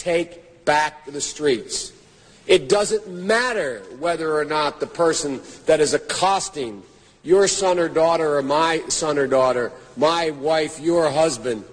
take back the streets. It doesn't matter whether or not the person that is accosting your son or daughter or my son or daughter, my wife, your husband,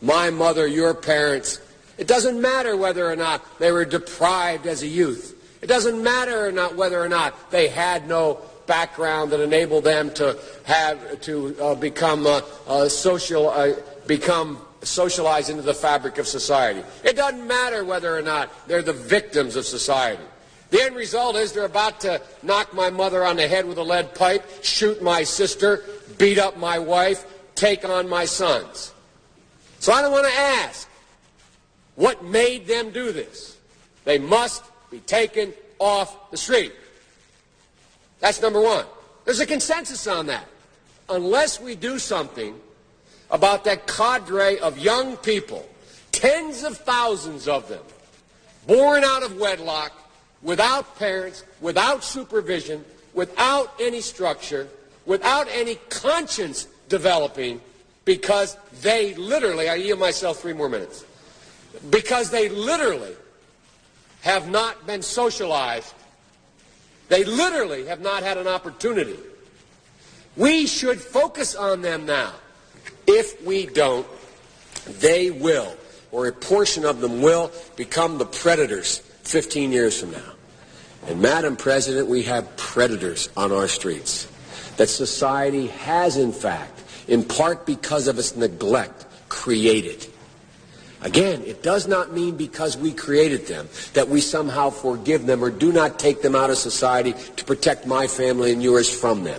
my mother, your parents, it doesn't matter whether or not they were deprived as a youth. It doesn't matter or not whether or not they had no background that enabled them to have to uh, become uh, uh, social, uh, become socialized into the fabric of society. It doesn't matter whether or not they're the victims of society. The end result is they're about to knock my mother on the head with a lead pipe, shoot my sister, beat up my wife, take on my sons. So I don't want to ask what made them do this. They must be taken off the street. That's number one. There's a consensus on that. Unless we do something about that cadre of young people, tens of thousands of them, born out of wedlock, without parents, without supervision, without any structure, without any conscience developing, because they literally, I yield myself three more minutes, because they literally have not been socialized they literally have not had an opportunity. We should focus on them now. If we don't, they will, or a portion of them will, become the predators 15 years from now. And Madam President, we have predators on our streets that society has, in fact, in part because of its neglect, created. Again, it does not mean because we created them that we somehow forgive them or do not take them out of society to protect my family and yours from them.